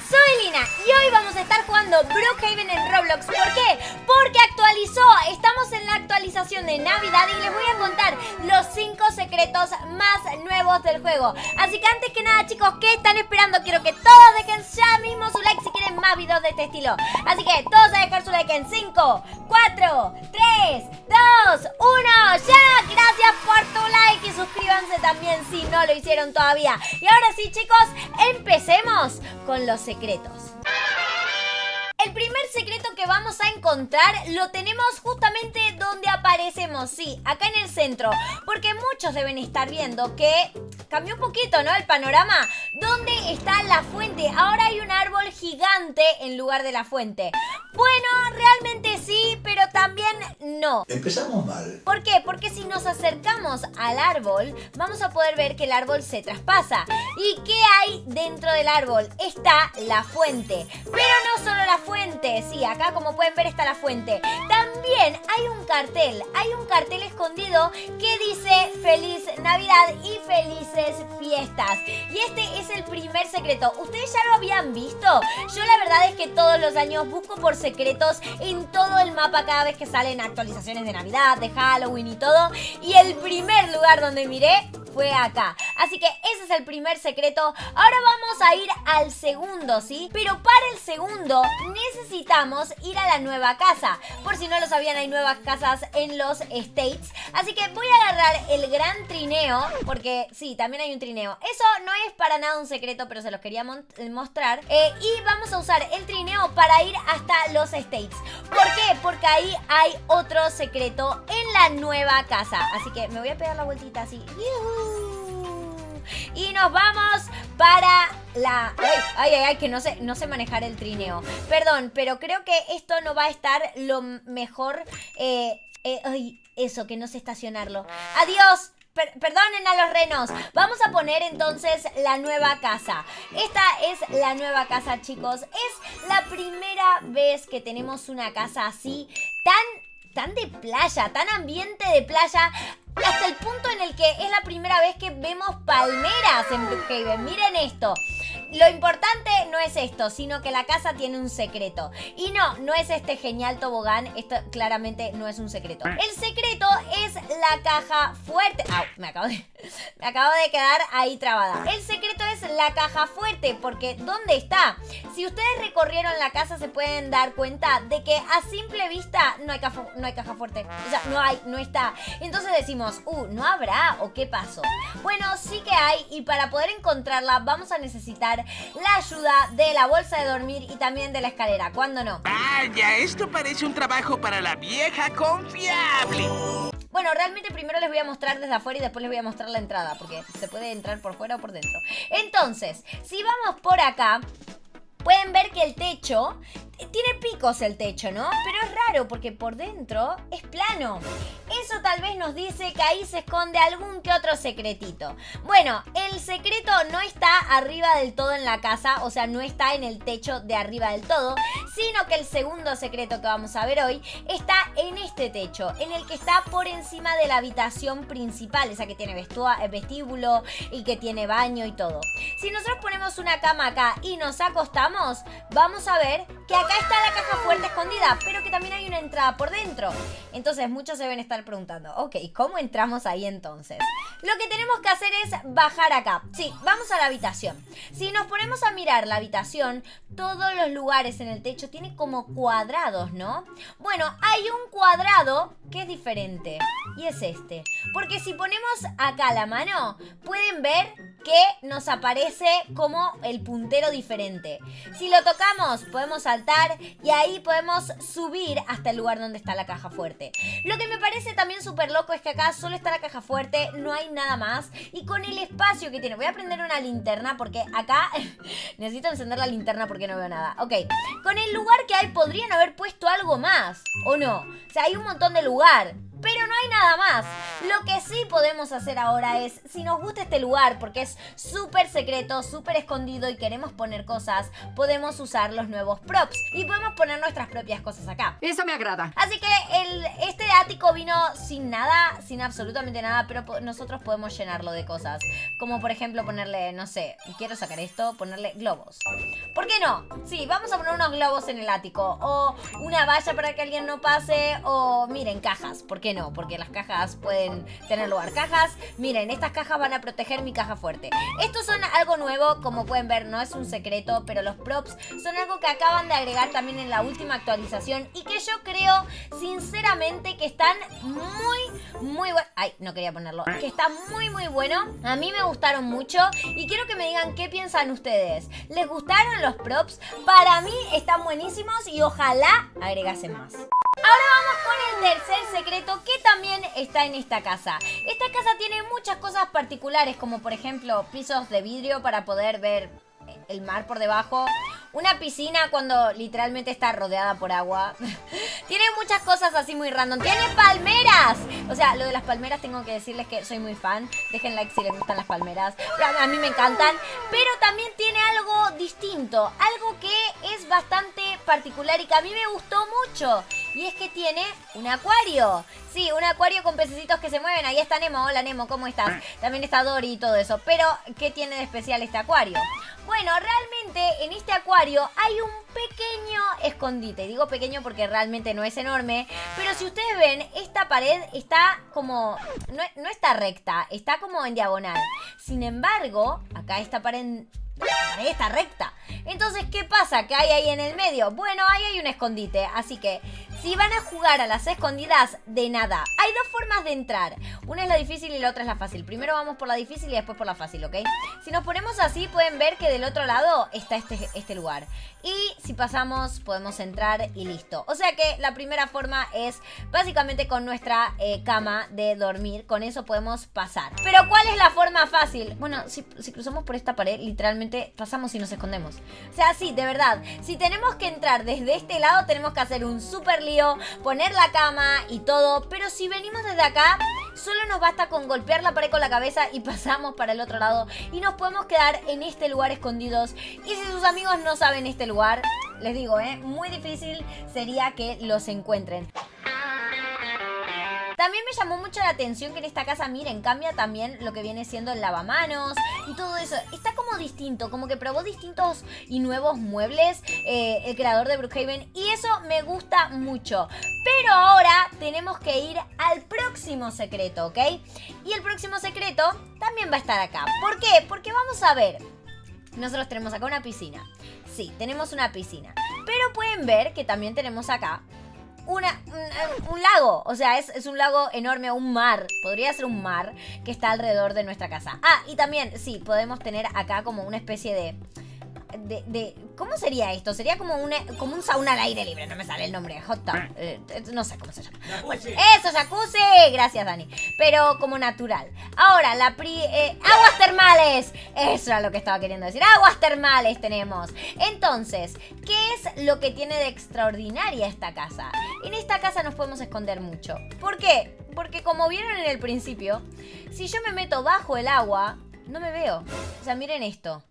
Soy Lina y hoy vamos a estar jugando Brookhaven en Roblox. ¿Por qué? Porque actualizó, estamos en la actualización de Navidad y les voy a contar los 5 secretos más nuevos del juego. Así que antes que nada chicos, ¿qué están esperando? Quiero que todos dejen ya mismo su like si quieren más videos de este estilo. Así que todos a dejar su like en 5, 4, 3, 2, 1, ya. Gracias por tu like y suscríbanse también si no lo hicieron todavía. Y ahora sí chicos, empecemos con los secretos. El primer secreto que vamos a encontrar lo tenemos justamente donde aparecemos, sí, acá en el centro. Porque muchos deben estar viendo que cambió un poquito, ¿no? El panorama. ¿Dónde está la fuente? Ahora hay un árbol gigante en lugar de la fuente. Bueno, realmente sí, pero también no. Empezamos mal. ¿Por qué? Porque si nos acercamos al árbol, vamos a poder ver que el árbol se traspasa. ¿Y qué hay dentro del árbol? Está la fuente. Pero no solo la fuente, sí, acá como pueden ver está la fuente. También hay un cartel, hay un cartel escondido que dice Feliz Navidad y Felices Fiestas. Y este es el primer secreto. ¿Ustedes ya lo habían visto? Yo la verdad es que todos los años busco por secretos en todo el mapa cada vez que salen actualizaciones de Navidad, de Halloween y todo. Y el primer lugar donde miré fue acá. Así que ese es el primer secreto. Ahora vamos a ir al segundo, ¿sí? Pero para el segundo necesitamos ir a la nueva casa. Por si no lo sabían, hay nuevas casas en los States. Así que voy a agarrar el gran trineo, porque sí, también hay un trineo. Eso no es para nada un secreto, pero se los quería mostrar. Eh, y vamos a usar el trineo para ir hasta los States. ¿Por qué? Porque ahí hay otro secreto en la nueva casa. Así que me voy a pegar la vueltita así. Y nos vamos para la... Ay, ay, ay, que no sé, no sé manejar el trineo. Perdón, pero creo que esto no va a estar lo mejor... Eh, eh, ay, eso, que no sé estacionarlo. ¡Adiós! Perdonen a los renos. Vamos a poner entonces la nueva casa. Esta es la nueva casa, chicos. Es la primera vez que tenemos una casa así, tan, tan de playa, tan ambiente de playa. Hasta el punto en el que es la primera vez que vemos palmeras en Brookhaven. Miren esto. Lo importante no es esto, sino que la casa tiene un secreto. Y no, no es este genial tobogán. Esto claramente no es un secreto. El secreto es la caja fuerte. ¡Au! Me acabo de, me acabo de quedar ahí trabada. El secreto es la caja fuerte, porque ¿dónde está? Si ustedes recorrieron la casa se pueden dar cuenta de que a simple vista no hay caja, no hay caja fuerte. O sea, no hay, no está. Entonces decimos, uh, ¿no habrá o qué pasó? Bueno, sí que hay y para poder encontrarla vamos a necesitar la ayuda de la bolsa de dormir y también de la escalera. ¿Cuándo no? Vaya, esto parece un trabajo para la vieja confiable. Bueno, realmente primero les voy a mostrar desde afuera y después les voy a mostrar la entrada, porque se puede entrar por fuera o por dentro. Entonces, si vamos por acá, pueden ver que el techo tiene picos el techo, ¿no? Pero es raro porque por dentro es plano. Eso tal vez nos dice que ahí se esconde algún que otro secretito. Bueno, el secreto no está arriba del todo en la casa, o sea, no está en el techo de arriba del todo, sino que el segundo secreto que vamos a ver hoy está en este techo, en el que está por encima de la habitación principal, esa que tiene eh, vestíbulo y que tiene baño y todo. Si nosotros ponemos una cama acá y nos acostamos, vamos a ver que acá está la caja fuerte escondida, pero que también hay una entrada por dentro. Entonces muchos se deben estar preguntando, ok, ¿cómo entramos ahí entonces? Lo que tenemos que hacer es bajar acá. Sí, vamos a la habitación. Si nos ponemos a mirar la habitación, todos los lugares en el techo tienen como cuadrados, ¿no? Bueno, hay un cuadrado que es diferente y es este. Porque si ponemos acá la mano, pueden ver que nos aparece como el puntero diferente. Si lo tocamos, podemos saltar y ahí podemos subir hasta el lugar donde está la caja fuerte. Lo que me parece también súper loco es que acá solo está la caja fuerte, no hay nada más. Y con el espacio que tiene, voy a prender una linterna porque acá necesito encender la linterna porque no veo nada. Ok, con el lugar que hay podrían haber puesto algo más, ¿o no? O sea, hay un montón de lugar. Pero no hay nada más. Lo que sí podemos hacer ahora es, si nos gusta este lugar, porque es súper secreto, súper escondido y queremos poner cosas, podemos usar los nuevos props y podemos poner nuestras propias cosas acá. Eso me agrada. Así que el, este ático vino sin nada, sin absolutamente nada, pero po- nosotros podemos llenarlo de cosas. Como por ejemplo ponerle, no sé, quiero sacar esto, ponerle globos. ¿Por qué no? Sí, vamos a poner unos globos en el ático. O una valla para que alguien no pase. O miren, cajas. ¿Por qué no? Porque las cajas pueden tener lugar. Cajas, miren, estas cajas van a proteger mi caja fuerte. Estos son algo nuevo, como pueden ver, no es un secreto, pero los props son algo que acaban de agregar también en la última actualización y que yo creo, sinceramente, que están muy, muy buenos. Ay, no quería ponerlo. Que está muy, muy bueno. A mí me gustaron mucho y quiero que me digan qué piensan ustedes. ¿Les gustaron los props? Para mí están buenísimos y ojalá agregasen más. Ahora vamos con el tercer secreto que también está en esta casa. Esta casa tiene muchas cosas particulares como por ejemplo pisos de vidrio para poder ver el mar por debajo. Una piscina cuando literalmente está rodeada por agua. Tiene muchas cosas así muy random. Tiene palmeras. O sea, lo de las palmeras tengo que decirles que soy muy fan. Dejen like si les gustan las palmeras. A mí me encantan. Pero también tiene algo distinto. Algo que es bastante particular y que a mí me gustó mucho. Y es que tiene un acuario. Sí, un acuario con pececitos que se mueven. Ahí está Nemo. Hola Nemo, ¿cómo estás? También está Dory y todo eso. Pero, ¿qué tiene de especial este acuario? Bueno, realmente en este acuario hay un pequeño escondite. Digo pequeño porque realmente no es enorme. Pero si ustedes ven, esta pared está como... No, no está recta, está como en diagonal. Sin embargo, acá esta pared... está recta. Entonces, ¿qué pasa? ¿Qué hay ahí en el medio? Bueno, ahí hay un escondite. Así que, si van a jugar a las escondidas, de nada. Hay dos formas de entrar. Una es la difícil y la otra es la fácil. Primero vamos por la difícil y después por la fácil, ¿ok? Si nos ponemos así, pueden ver que del otro lado está este, este lugar. Y si pasamos, podemos entrar y listo. O sea que la primera forma es básicamente con nuestra eh, cama de dormir. Con eso podemos pasar. Pero ¿cuál es la forma fácil? Bueno, si, si cruzamos por esta pared, literalmente pasamos y nos escondemos. O sea, sí, de verdad. Si tenemos que entrar desde este lado, tenemos que hacer un super poner la cama y todo. Pero si venimos desde acá, solo nos basta con golpear la pared con la cabeza y pasamos para el otro lado. Y nos podemos quedar en este lugar escondidos. Y si sus amigos no saben este lugar, les digo, ¿eh? Muy difícil sería que los encuentren. También me llamó mucho la atención que en esta casa, miren, cambia también lo que viene siendo el lavamanos y todo eso. Está como distinto, como que probó distintos y nuevos muebles eh, el creador de Brookhaven y eso me gusta mucho. Pero ahora tenemos que ir al próximo secreto, ¿ok? Y el próximo secreto también va a estar acá. ¿Por qué? Porque vamos a ver. Nosotros tenemos acá una piscina. Sí, tenemos una piscina. Pero pueden ver que también tenemos acá una, un, un lago. O sea, es, es un lago enorme, un mar. Podría ser un mar que está alrededor de nuestra casa. Ah, y también, sí, podemos tener acá como una especie de... De, de- ¿Cómo sería esto? Sería como, una, como un sauna al aire libre, no me sale el nombre, hot tub, eh, eh, no sé cómo se llama. Bueno, eso, jacuzzi, gracias Dani, pero como natural. Ahora, la pri... eh, aguas termales, eso era lo que estaba queriendo decir, aguas termales tenemos. Entonces, ¿qué es lo que tiene de extraordinaria esta casa? En esta casa nos podemos esconder mucho. ¿Por qué? Porque como vieron en el principio, si yo me meto bajo el agua, no me veo. O sea, miren esto.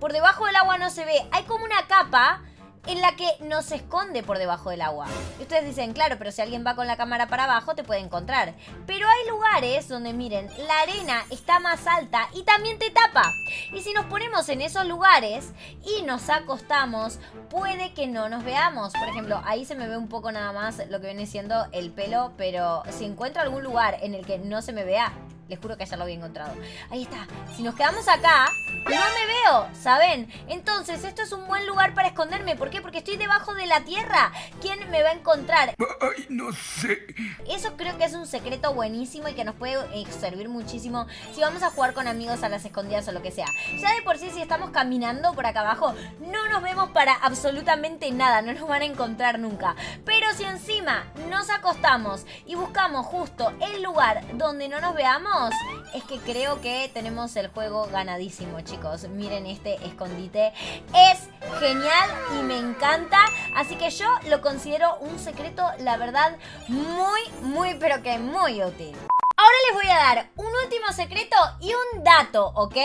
Por debajo del agua no se ve. Hay como una capa en la que no se esconde por debajo del agua. Y ustedes dicen, claro, pero si alguien va con la cámara para abajo te puede encontrar. Pero hay lugares donde, miren, la arena está más alta y también te tapa. Y si nos ponemos en esos lugares y nos acostamos, puede que no nos veamos. Por ejemplo, ahí se me ve un poco nada más lo que viene siendo el pelo, pero si encuentro algún lugar en el que no se me vea, les juro que ya lo había encontrado. Ahí está. Si nos quedamos acá, no me veo, ¿saben? Entonces, esto es un buen lugar para esconderme. ¿Por qué? Porque estoy debajo de la tierra. ¿Quién me va a encontrar? Ay, no sé. Eso creo que es un secreto buenísimo y que nos puede eh, servir muchísimo si vamos a jugar con amigos a las escondidas o lo que sea. Ya de por sí, si estamos caminando por acá abajo, no nos vemos para absolutamente nada, no nos van a encontrar nunca. Pero si encima nos acostamos y buscamos justo el lugar donde no nos veamos, es que creo que tenemos el juego ganadísimo, chicos. Miren este escondite. Es genial y me encanta. Así que yo lo considero un secreto, la verdad, muy, muy, pero que muy útil. Ahora les voy a dar un último secreto y un dato, ¿ok?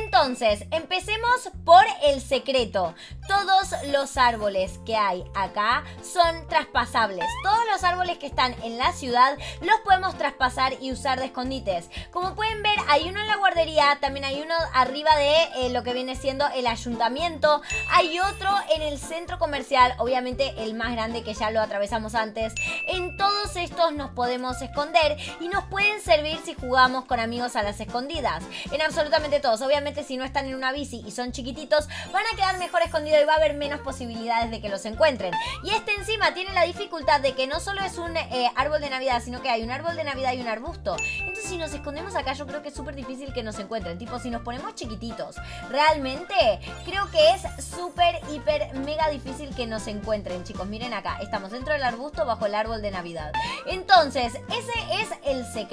Entonces, empecemos por el secreto. Todos los árboles que hay acá son traspasables. Todos los árboles que están en la ciudad los podemos traspasar y usar de escondites. Como pueden ver, hay uno en la guardería, también hay uno arriba de eh, lo que viene siendo el ayuntamiento. Hay otro en el centro comercial, obviamente el más grande que ya lo atravesamos antes. En todos estos nos podemos esconder y nos pueden servir si jugamos con amigos a las escondidas. En absolutamente todos. Obviamente si no están en una bici y son chiquititos, van a quedar mejor escondidos y va a haber menos posibilidades de que los encuentren. Y este encima tiene la dificultad de que no solo es un eh, árbol de Navidad, sino que hay un árbol de Navidad y un arbusto. Entonces si nos escondemos acá yo creo que es súper difícil que nos encuentren. Tipo, si nos ponemos chiquititos, realmente creo que es súper, hiper, mega difícil que nos encuentren, chicos. Miren acá, estamos dentro del arbusto bajo el árbol de Navidad. Entonces, ese es el secreto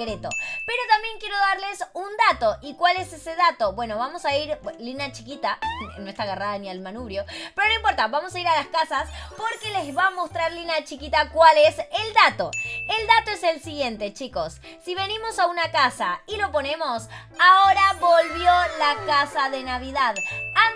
Pero también quiero darles un dato. ¿Y cuál es ese dato? Bueno, vamos a ir, línea chiquita, no está agarrada ni al manubrio, pero no importa, vamos a ir a las casas porque les va a mostrar línea chiquita cuál es el dato. El dato es el siguiente, chicos. Si venimos a una casa y lo ponemos, ahora volvió la casa de Navidad.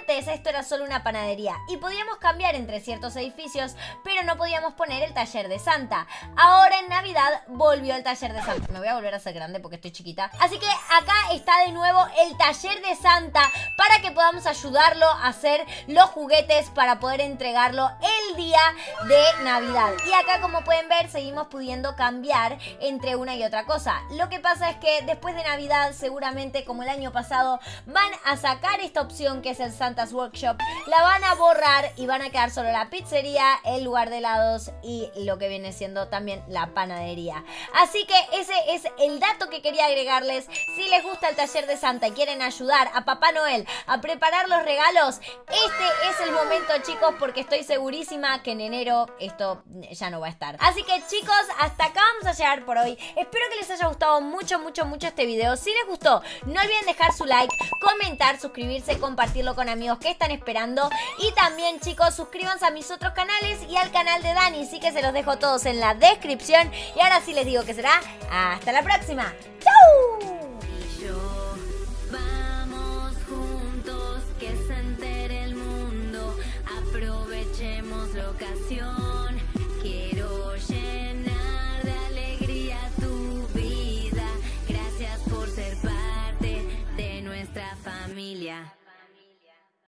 Esto era solo una panadería y podíamos cambiar entre ciertos edificios, pero no podíamos poner el taller de Santa. Ahora en Navidad volvió el taller de Santa. Me voy a volver a ser grande porque estoy chiquita. Así que acá está de nuevo el taller de Santa para que podamos ayudarlo a hacer los juguetes para poder entregarlo el día de Navidad. Y acá como pueden ver seguimos pudiendo cambiar entre una y otra cosa. Lo que pasa es que después de Navidad seguramente como el año pasado van a sacar esta opción que es el Workshop, la van a borrar y van a quedar solo la pizzería, el lugar de helados y lo que viene siendo también la panadería. Así que ese es el dato que quería agregarles. Si les gusta el taller de Santa y quieren ayudar a Papá Noel a preparar los regalos, este es el momento chicos porque estoy segurísima que en enero esto ya no va a estar. Así que chicos, hasta acá vamos a llegar por hoy. Espero que les haya gustado mucho, mucho, mucho este video. Si les gustó, no olviden dejar su like, comentar, suscribirse, compartirlo con amigos que están esperando. Y también chicos, suscríbanse a mis otros canales y al canal de Dani. Sí que se los dejo todos en la descripción. Y ahora sí les digo que será hasta la próxima. ¡Chau! Ocasión.